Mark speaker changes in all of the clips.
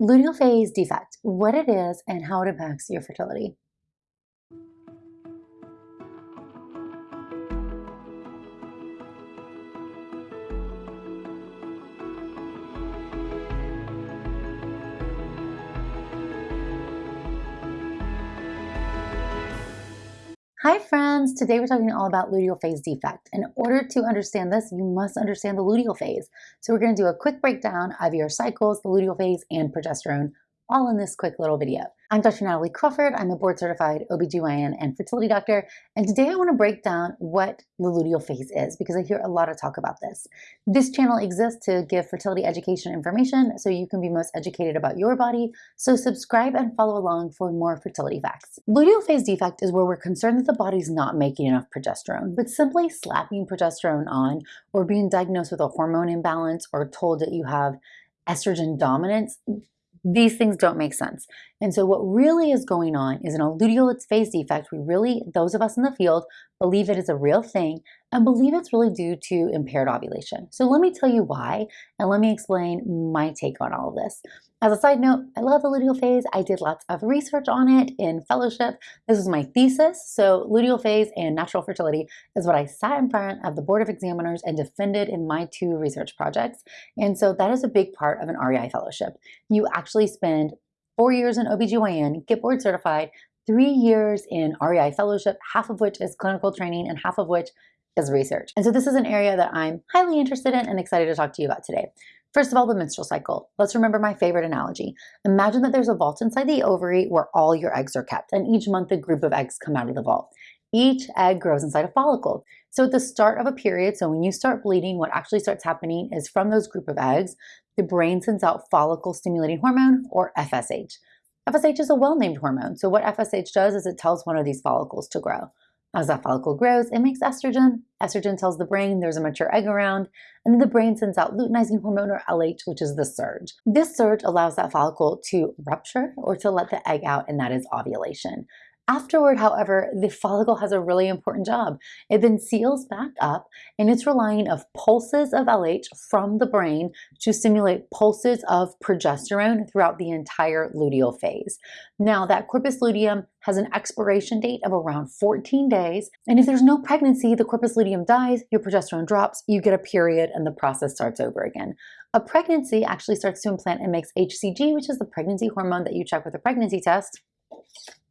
Speaker 1: Luteal phase defect, what it is and how it impacts your fertility. Hi friends, today we're talking all about luteal phase defect. In order to understand this, you must understand the luteal phase. So we're gonna do a quick breakdown of your cycles, the luteal phase, and progesterone, all in this quick little video. I'm Dr. Natalie Crawford. I'm a board certified OBGYN and fertility doctor. And today I want to break down what the luteal phase is because I hear a lot of talk about this. This channel exists to give fertility education information so you can be most educated about your body. So subscribe and follow along for more fertility facts. Luteal phase defect is where we're concerned that the body's not making enough progesterone, but simply slapping progesterone on or being diagnosed with a hormone imbalance or told that you have estrogen dominance these things don't make sense. And so what really is going on is an luteal phase defect. We really, those of us in the field, believe it is a real thing and believe it's really due to impaired ovulation. So let me tell you why, and let me explain my take on all of this. As a side note, I love the luteal phase. I did lots of research on it in fellowship. This was my thesis. So luteal phase and natural fertility is what I sat in front of the board of examiners and defended in my two research projects. And so that is a big part of an REI fellowship. You actually spend four years in OBGYN, get board certified, three years in REI fellowship, half of which is clinical training and half of which is research. And so this is an area that I'm highly interested in and excited to talk to you about today. First of all, the menstrual cycle. Let's remember my favorite analogy. Imagine that there's a vault inside the ovary where all your eggs are kept, and each month a group of eggs come out of the vault. Each egg grows inside a follicle. So at the start of a period, so when you start bleeding, what actually starts happening is from those group of eggs, the brain sends out follicle stimulating hormone or FSH. FSH is a well-named hormone. So what FSH does is it tells one of these follicles to grow. As that follicle grows, it makes estrogen. Estrogen tells the brain there's a mature egg around, and then the brain sends out luteinizing hormone or LH, which is the surge. This surge allows that follicle to rupture or to let the egg out, and that is ovulation. Afterward, however, the follicle has a really important job. It then seals back up and it's relying of pulses of LH from the brain to stimulate pulses of progesterone throughout the entire luteal phase. Now that corpus luteum has an expiration date of around 14 days. And if there's no pregnancy, the corpus luteum dies, your progesterone drops, you get a period and the process starts over again. A pregnancy actually starts to implant and makes HCG, which is the pregnancy hormone that you check with a pregnancy test.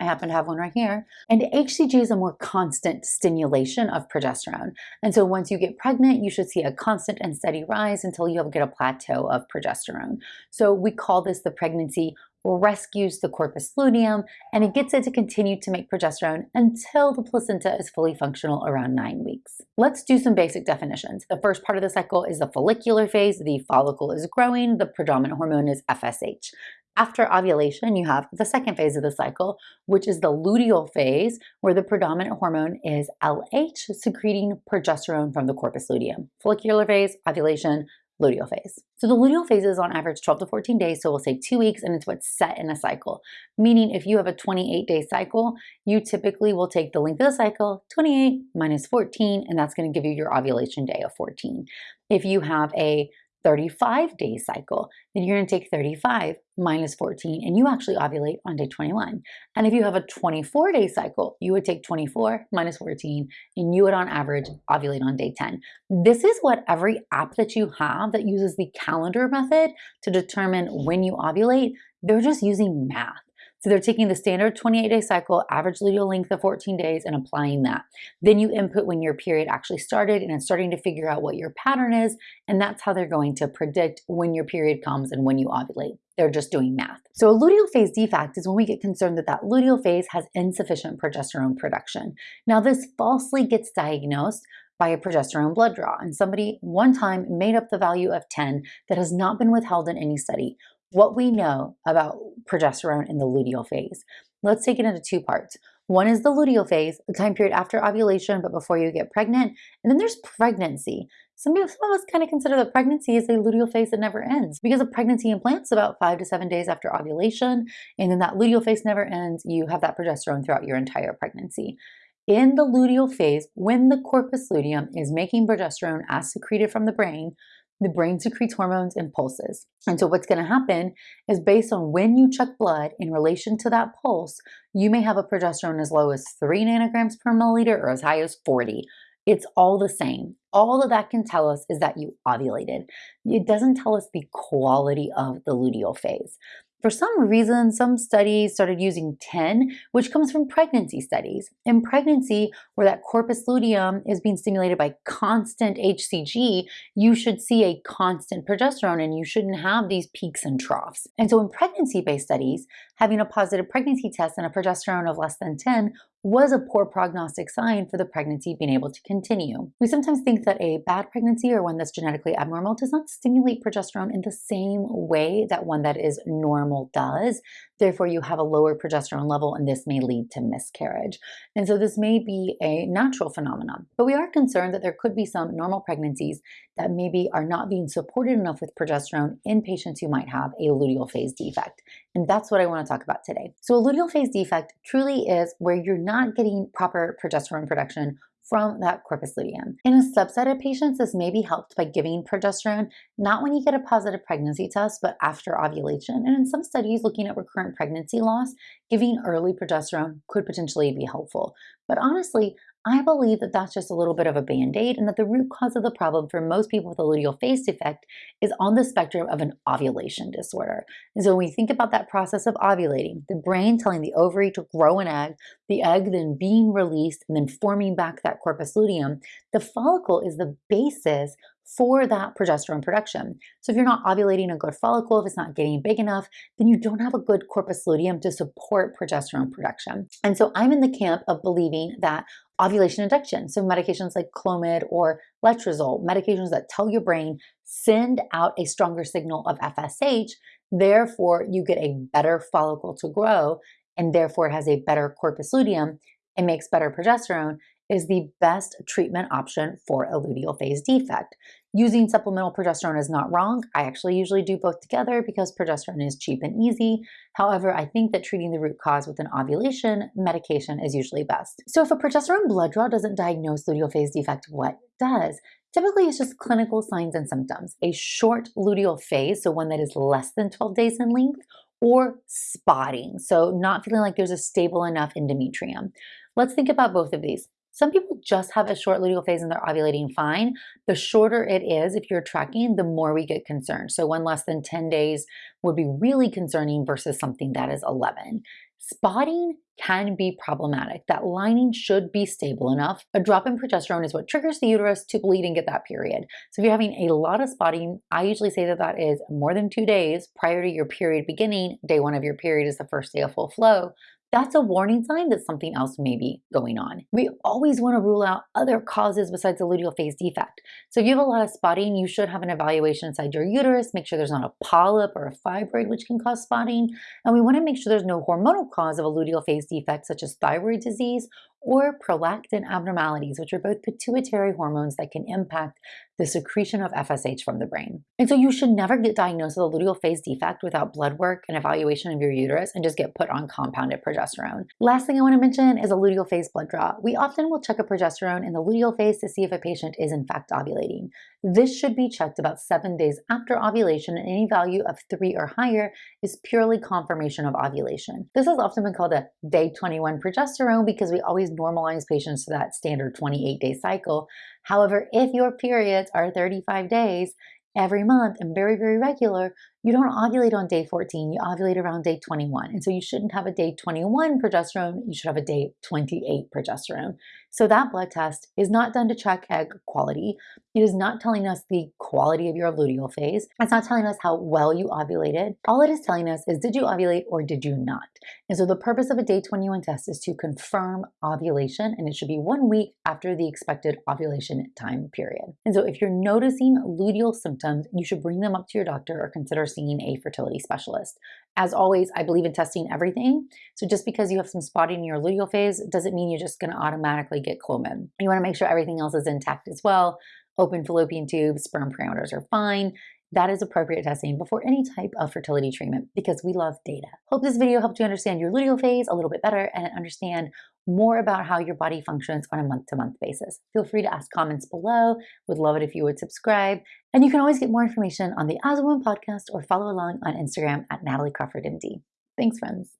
Speaker 1: I happen to have one right here. And HCG is a more constant stimulation of progesterone. And so once you get pregnant, you should see a constant and steady rise until you get a plateau of progesterone. So we call this the pregnancy rescues the corpus luteum and it gets it to continue to make progesterone until the placenta is fully functional around nine weeks. Let's do some basic definitions. The first part of the cycle is the follicular phase. The follicle is growing. The predominant hormone is FSH. After ovulation, you have the second phase of the cycle, which is the luteal phase, where the predominant hormone is LH, secreting progesterone from the corpus luteum. Follicular phase, ovulation, luteal phase. So the luteal phase is on average 12 to 14 days, so we'll say two weeks, and it's what's set in a cycle. Meaning if you have a 28 day cycle, you typically will take the length of the cycle, 28 minus 14, and that's gonna give you your ovulation day of 14. If you have a 35 day cycle, then you're going to take 35 minus 14 and you actually ovulate on day 21. And if you have a 24 day cycle, you would take 24 minus 14 and you would on average ovulate on day 10. This is what every app that you have that uses the calendar method to determine when you ovulate, they're just using math. So they're taking the standard 28 day cycle, average luteal length of 14 days and applying that. Then you input when your period actually started and it's starting to figure out what your pattern is. And that's how they're going to predict when your period comes and when you ovulate. They're just doing math. So a luteal phase defect is when we get concerned that that luteal phase has insufficient progesterone production. Now this falsely gets diagnosed by a progesterone blood draw. And somebody one time made up the value of 10 that has not been withheld in any study what we know about progesterone in the luteal phase. Let's take it into two parts. One is the luteal phase, the time period after ovulation, but before you get pregnant. And then there's pregnancy. Some some of us kind of consider that pregnancy is a luteal phase that never ends because a pregnancy implants about five to seven days after ovulation. And then that luteal phase never ends. You have that progesterone throughout your entire pregnancy. In the luteal phase, when the corpus luteum is making progesterone as secreted from the brain, the brain secretes hormones and pulses. And so, what's going to happen is based on when you check blood in relation to that pulse, you may have a progesterone as low as 3 nanograms per milliliter or as high as 40. It's all the same. All of that can tell us is that you ovulated. It doesn't tell us the quality of the luteal phase. For some reason, some studies started using 10, which comes from pregnancy studies. In pregnancy, where that corpus luteum is being stimulated by constant HCG, you should see a constant progesterone and you shouldn't have these peaks and troughs. And so in pregnancy-based studies, having a positive pregnancy test and a progesterone of less than 10 was a poor prognostic sign for the pregnancy being able to continue. We sometimes think that a bad pregnancy or one that's genetically abnormal does not stimulate progesterone in the same way that one that is normal does. Therefore, you have a lower progesterone level and this may lead to miscarriage. And so this may be a natural phenomenon, but we are concerned that there could be some normal pregnancies that maybe are not being supported enough with progesterone in patients who might have a luteal phase defect. And that's what I want to talk about today. So a luteal phase defect truly is where you're not getting proper progesterone production from that corpus luteum. In a subset of patients, this may be helped by giving progesterone, not when you get a positive pregnancy test, but after ovulation. And in some studies looking at recurrent pregnancy loss, giving early progesterone could potentially be helpful. But honestly, I believe that that's just a little bit of a band-aid and that the root cause of the problem for most people with a luteal phase defect is on the spectrum of an ovulation disorder. And so when we think about that process of ovulating, the brain telling the ovary to grow an egg, the egg then being released and then forming back that corpus luteum, the follicle is the basis for that progesterone production. So if you're not ovulating a good follicle, if it's not getting big enough, then you don't have a good corpus luteum to support progesterone production. And so I'm in the camp of believing that ovulation induction, so medications like Clomid or Letrozole, medications that tell your brain send out a stronger signal of FSH, therefore you get a better follicle to grow, and therefore it has a better corpus luteum, and makes better progesterone, is the best treatment option for a luteal phase defect. Using supplemental progesterone is not wrong. I actually usually do both together because progesterone is cheap and easy. However, I think that treating the root cause with an ovulation medication is usually best. So if a progesterone blood draw doesn't diagnose luteal phase defect, what does? Typically, it's just clinical signs and symptoms. A short luteal phase, so one that is less than 12 days in length, or spotting, so not feeling like there's a stable enough endometrium. Let's think about both of these. Some people just have a short luteal phase and they're ovulating fine. The shorter it is, if you're tracking, the more we get concerned. So one less than 10 days would be really concerning versus something that is 11. Spotting can be problematic. That lining should be stable enough. A drop in progesterone is what triggers the uterus to bleed and get that period. So if you're having a lot of spotting, I usually say that that is more than two days prior to your period beginning. Day one of your period is the first day of full flow that's a warning sign that something else may be going on. We always want to rule out other causes besides the luteal phase defect. So if you have a lot of spotting, you should have an evaluation inside your uterus, make sure there's not a polyp or a fibroid which can cause spotting. And we want to make sure there's no hormonal cause of a luteal phase defect such as thyroid disease or prolactin abnormalities, which are both pituitary hormones that can impact the secretion of FSH from the brain. And so you should never get diagnosed with a luteal phase defect without blood work and evaluation of your uterus and just get put on compounded progesterone. Last thing I want to mention is a luteal phase blood draw. We often will check a progesterone in the luteal phase to see if a patient is in fact ovulating. This should be checked about seven days after ovulation and any value of three or higher is purely confirmation of ovulation. This has often been called a day 21 progesterone because we always normalize patients to that standard 28 day cycle. However, if your periods are 35 days every month and very, very regular, you don't ovulate on day 14, you ovulate around day 21. And so you shouldn't have a day 21 progesterone, you should have a day 28 progesterone. So that blood test is not done to check egg quality. It is not telling us the quality of your luteal phase. It's not telling us how well you ovulated. All it is telling us is did you ovulate or did you not? And so the purpose of a day 21 test is to confirm ovulation and it should be one week after the expected ovulation time period. And so if you're noticing luteal symptoms, you should bring them up to your doctor or consider seeing a fertility specialist. As always, I believe in testing everything. So just because you have some spotting in your luteal phase doesn't mean you're just going to automatically get Clomid. You want to make sure everything else is intact as well. Open fallopian tubes, sperm parameters are fine. That is appropriate testing before any type of fertility treatment because we love data. Hope this video helped you understand your luteal phase a little bit better and understand more about how your body functions on a month to month basis. Feel free to ask comments below. Would love it if you would subscribe. And you can always get more information on the As a Woman podcast or follow along on Instagram at Natalie Crawford MD. Thanks, friends.